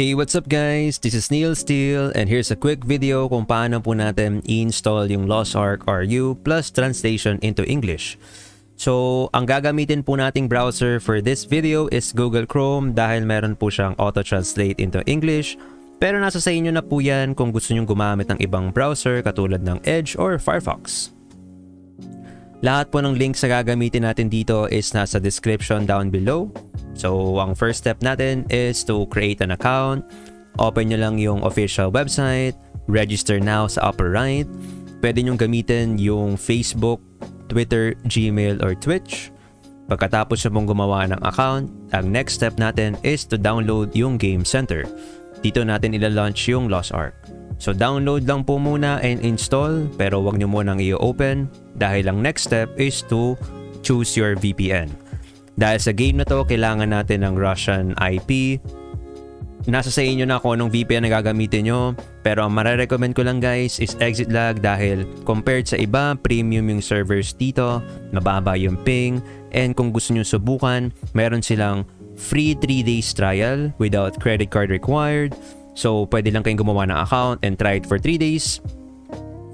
Hey, what's up guys? This is Neil Steele and here's a quick video kung paano po natin i-install yung Lost Ark RU plus translation into English. So, ang gagamitin po nating browser for this video is Google Chrome dahil meron po siyang auto-translate into English. Pero nasa sa inyo na po yan kung gusto nyong gumamit ng ibang browser katulad ng Edge or Firefox. Lahat po ng links na gagamitin natin dito is nasa description down below. So, ang first step natin is to create an account. Open nyo lang yung official website. Register now sa upper right. Pwede nyong gamitin yung Facebook, Twitter, Gmail, or Twitch. Pagkatapos nyo pong gumawa ng account, ang next step natin is to download yung Game Center. Dito natin ila-launch yung Lost Ark. So download lang po muna and install pero wag nyo munang i-open dahil ang next step is to choose your VPN. Dahil sa game na to, kailangan natin ng Russian IP. Nasa sa inyo na kung anong VPN na gagamitin nyo. Pero ang marerecommend ko lang guys is exit lag dahil compared sa iba, premium yung servers dito, mababa yung ping, and kung gusto nyo subukan, meron silang free 3 days trial without credit card required. So, pwede lang kayong gumawa ng account and try it for 3 days.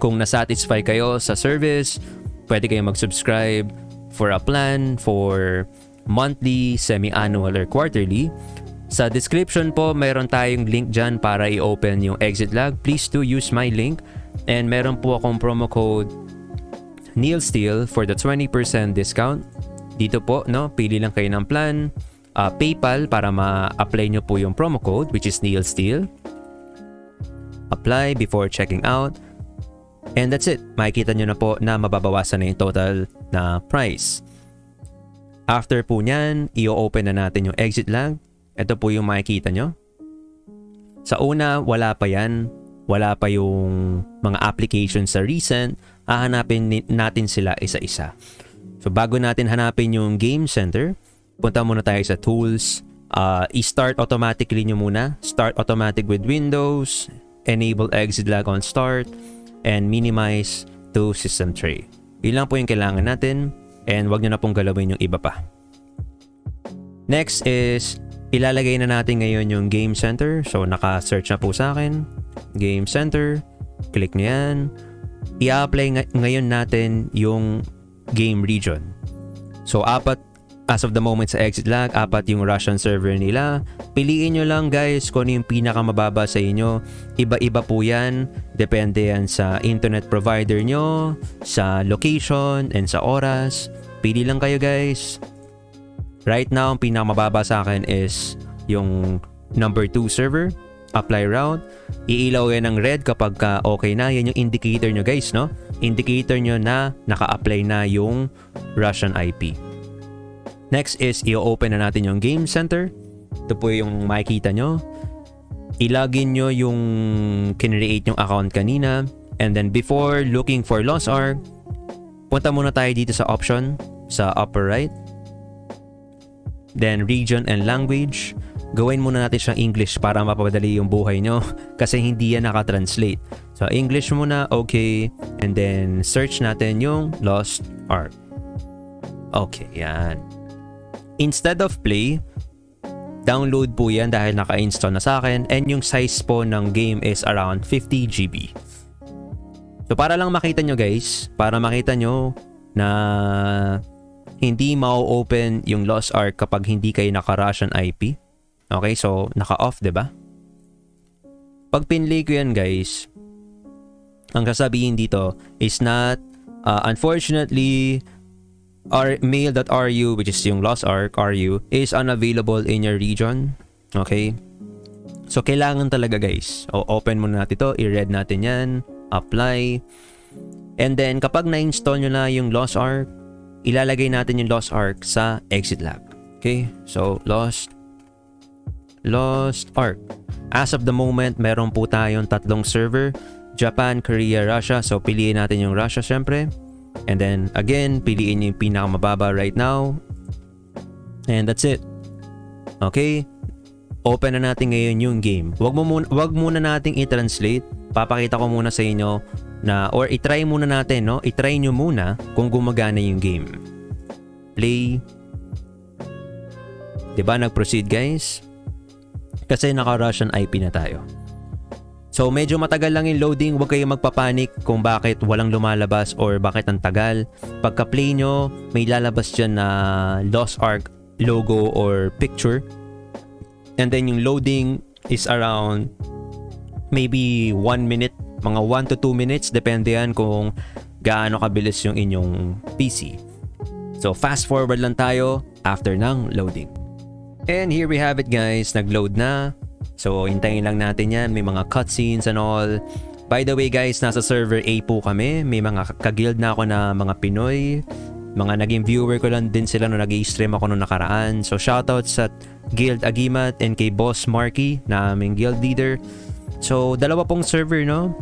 Kung nasatisfy kayo sa service, pwede kayong mag-subscribe for a plan for monthly, semi-annual, or quarterly. Sa description po, meron tayong link dyan para i-open yung exit lag. Please do use my link. And meron po akong promo code NeilSteal for the 20% discount. Dito po, no, pili lang kayo ng plan. Uh, PayPal para ma-apply nyo po yung promo code which is NeilSteal. Apply before checking out. And that's it. Makikita nyo na po na mababawasan na yung total na price. After po nyan, i-open na natin yung exit lag. Ito po yung makikita nyo. Sa una, wala pa yan. Wala pa yung mga applications sa recent. Hahanapin natin sila isa-isa. So bago natin hanapin yung game center, punta muna tayo sa tools. Uh, i-start automatically nyo muna. Start automatic with Windows. Enable exit lag on start. And minimize to system tray. Yun po yung kailangan natin and wag nyo na pong galawin yung iba pa. Next is, ilalagay na natin ngayon yung Game Center. So, naka-search na po sa akin. Game Center. Click nyo yan. I-apply ng ngayon natin yung game region. So, apat as of the moment sa exit lag, apat yung Russian server nila. Piliin nyo lang guys kung ano yung pinakamababa sa inyo. Iba-iba po yan. Depende yan sa internet provider nyo, sa location, and sa oras. Pili lang kayo guys. Right now, ang pinakamababa sa akin is yung number 2 server. Apply route. Iilaw yan ng red kapag ka okay na. Yan yung indicator nyo guys, no? Indicator nyo na naka-apply na yung Russian IP. Next is i-open na natin yung game center. Ito po yung makikita nyo. Ilagin nyo yung kinreate yung account kanina. And then before looking for Lost Ark, punta muna tayo dito sa option sa upper right. Then region and language. Gawin muna natin siyang English para mapapadali yung buhay nyo kasi hindi yan nakatranslate. So English muna, okay. And then search natin yung Lost Ark. Okay, yan. Instead of play, download po yan dahil naka-install na sa akin and yung size po ng game is around 50 GB. So para lang makita nyo guys, para makita nyo na hindi mau-open yung Lost Ark kapag hindi kayo naka-Russian IP. Okay, so naka-off, ba? Pag pinlay ko yan guys, ang sasabihin dito is not uh, unfortunately our mail.ru which is yung Lost Ark RU is unavailable in your region. Okay? So kailangan talaga guys. O open muna natin ito, i-read natin 'yan, apply. And then kapag na-install nyo na yung Lost Ark, ilalagay natin yung Lost Ark sa exit lab. Okay? So Lost Lost Ark. As of the moment, meron po tayong tatlong server. Japan, Korea, Russia. So piliin natin yung Russia syempre. And then again, piliin yung pinakamababa right now. And that's it. Okay? Open na natin ngayon yung game. Wag mo muna, wag muna nating i-translate. Papakita ko muna sa inyo na or i-try muna natin, no? I-try nyo muna kung gumagana yung game. Play. 'Di ba nag-proceed guys? Kasi naka-Russian IP na tayo. So medyo matagal lang yung loading, huwag kayong magpapanik kung bakit walang lumalabas or bakit ang tagal. Pagka play nyo, may lalabas dyan na Lost Ark logo or picture. And then yung loading is around maybe 1 minute, mga 1 to 2 minutes, depende yan kung gaano kabilis yung inyong PC. So fast forward lang tayo after ng loading. And here we have it guys, nag-load na. So, hintayin lang natin yan. May mga cutscenes and all. By the way guys, nasa server A po kami. May mga kagild na ako na mga Pinoy. Mga naging viewer ko lang din sila nung nag-stream ako nung nakaraan. So, shoutouts sa Guild Agimat and kay Boss Marky na aming guild leader. So, dalawa pong server, no?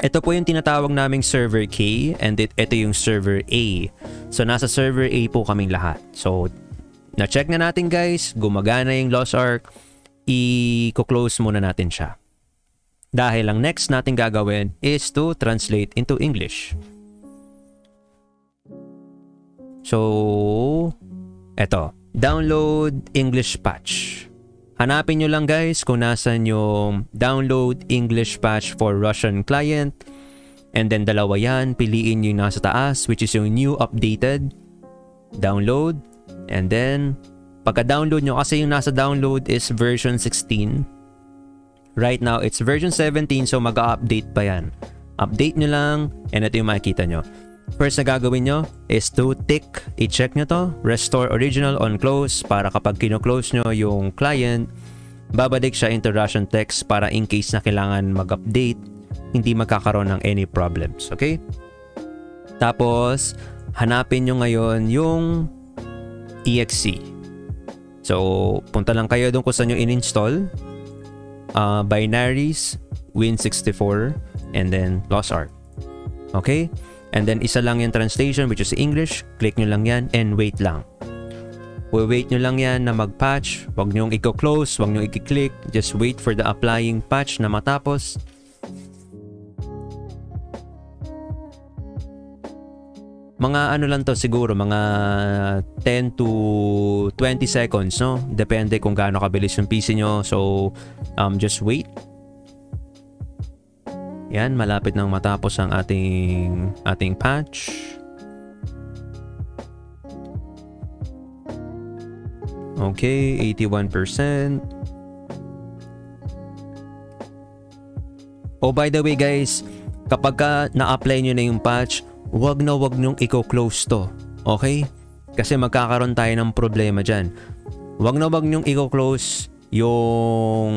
Ito po yung tinatawag naming server K and it, ito yung server A. So, nasa server A po kaming lahat. So, na-check na natin guys. Gumagana yung Lost Ark i-close muna natin siya. Dahil ang next natin gagawin is to translate into English. So, eto. Download English Patch. Hanapin nyo lang guys kung nasan yung download English patch for Russian client. And then dalawa yan, piliin yung nasa taas which is yung new updated. Download. And then Pagka-download nyo, kasi yung nasa download is version 16. Right now, it's version 17 so mag-update pa yan. Update nyo lang and ito yung makikita nyo. First na gagawin nyo is to tick, i-check nyo to, restore original on close para kapag kino-close nyo yung client, babalik siya into Russian text para in case na kailangan mag-update, hindi magkakaroon ng any problems. Okay? Tapos, hanapin nyo ngayon yung exe. So, punta lang kayo doon kung saan nyo in-install. Uh, binaries, Win64, and then Lost Ark. Okay? And then isa lang yung translation which is English. Click nyo lang yan and wait lang. We-wait nyo lang yan na mag-patch. Huwag nyo i-close, huwag nyo i-click. Just wait for the applying patch na matapos. Mga ano lang to siguro mga 10 to 20 seconds no? Depende kung gaano kabilis yung PC nyo. So um, just wait. Yan malapit nang matapos ang ating ating patch. Okay 81% oh by the way guys kapag ka na-apply nyo na yung patch wag na wag nyong i-close to. Okay? Kasi magkakaroon tayo ng problema dyan. Wag na wag nyong i-close yung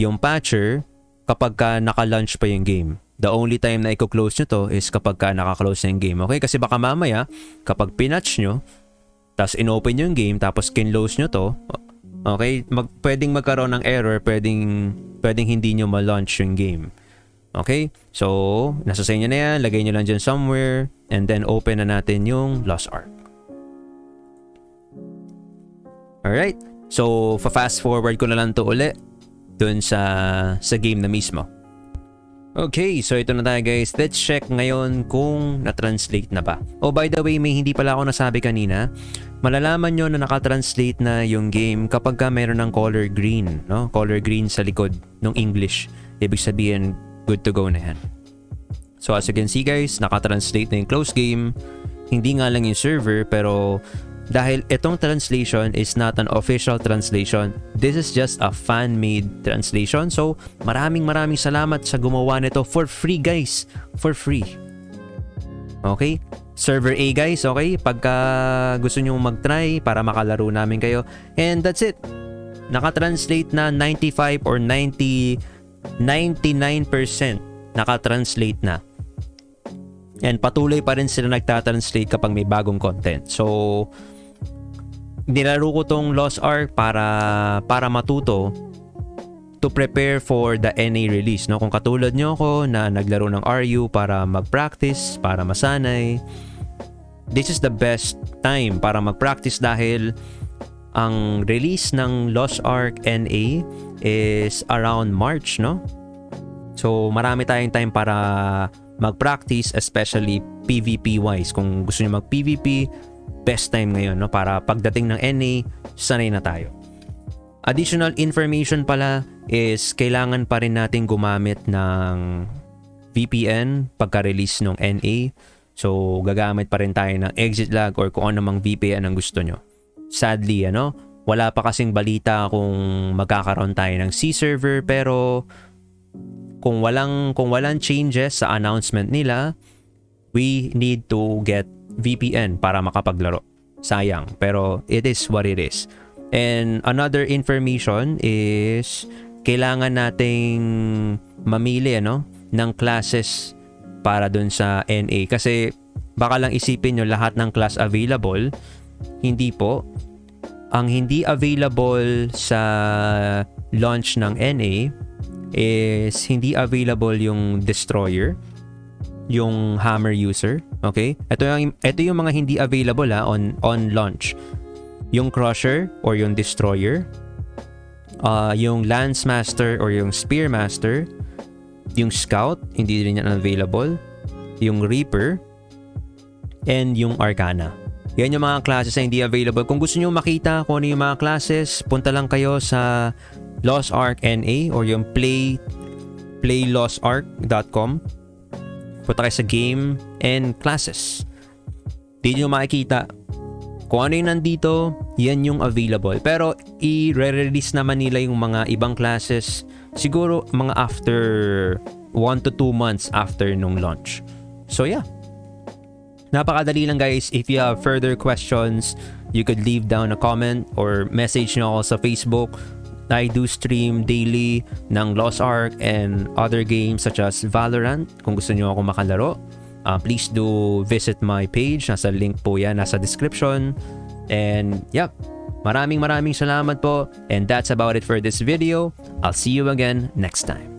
yung patcher kapag ka naka-launch pa yung game. The only time na i-close nyo to is kapag ka naka-close na yung game. Okay? Kasi baka mamaya, kapag pinatch nyo, tapos in-open yung game, tapos kinlose nyo to, okay? Mag, pwedeng magkaroon ng error, pwedeng, pwedeng hindi nyo ma-launch yung game. Okay? So, nasa sa inyo na yan. Lagay nyo lang dyan somewhere. And then, open na natin yung Lost Ark. Alright. So, fa-fast forward ko na lang to uli dun sa, sa game na mismo. Okay, so ito na tayo guys. Let's check ngayon kung na-translate na ba. Oh, by the way, may hindi pala ako nasabi kanina. Malalaman nyo na nakatranslate na yung game kapag ka meron ng color green. No? Color green sa likod ng English. Ibig sabihin, good to go na yan. So as you can see guys, nakatranslate na yung close game. Hindi nga lang yung server pero dahil itong translation is not an official translation, this is just a fan-made translation. So maraming maraming salamat sa gumawa nito for free guys. For free. Okay? Server A guys, okay? Pagka gusto nyo mag-try para makalaro namin kayo. And that's it. Nakatranslate na 95 or 90 99% nakatranslate na. And patuloy pa rin sila nagtatranslate kapag may bagong content. So, nilaro ko tong Lost Ark para, para matuto to prepare for the NA release. No? Kung katulad nyo ako na naglaro ng RU para mag-practice, para masanay, this is the best time para mag-practice dahil ang release ng Lost Ark NA is around March, no? So, marami tayong time para mag-practice, especially PvP-wise. Kung gusto niyo mag-PvP, best time ngayon no para pagdating ng NA sanay na tayo. Additional information pala is kailangan pa rin natin gumamit ng VPN pagka-release ng NA. So gagamit pa rin tayo ng exit lag or kung ano mang VPN ang gusto nyo. Sadly, ano, wala pa kasing balita kung magkakaroon tayo ng C server pero kung walang kung walang changes sa announcement nila, we need to get VPN para makapaglaro. Sayang, pero it is what it is. And another information is kailangan nating mamili ano ng classes para dun sa NA kasi baka lang isipin nyo lahat ng class available hindi po ang hindi available sa launch ng NA is hindi available yung destroyer yung hammer user okay? Ito yung ito yung mga hindi available ha, on on launch. Yung crusher or yung destroyer uh, yung lance master or yung spear master yung scout hindi rin yan available yung reaper and yung arcana yan yung mga classes na hindi available. Kung gusto niyo makita kung ano yung mga classes punta lang kayo sa Lost Ark NA or yung play playlostark.com punta kayo sa game and classes. Di nyo makikita kung ano yung nandito yan yung available. Pero i-release naman nila yung mga ibang classes siguro mga after 1 to 2 months after nung launch. So yeah napakadali lang guys if you have further questions you could leave down a comment or message nyo ako sa Facebook I do stream daily ng Lost Ark and other games such as Valorant. Kung gusto nyo ako makalaro, uh, please do visit my page. Nasa link po yan, nasa description. And yep, maraming maraming salamat po. And that's about it for this video. I'll see you again next time.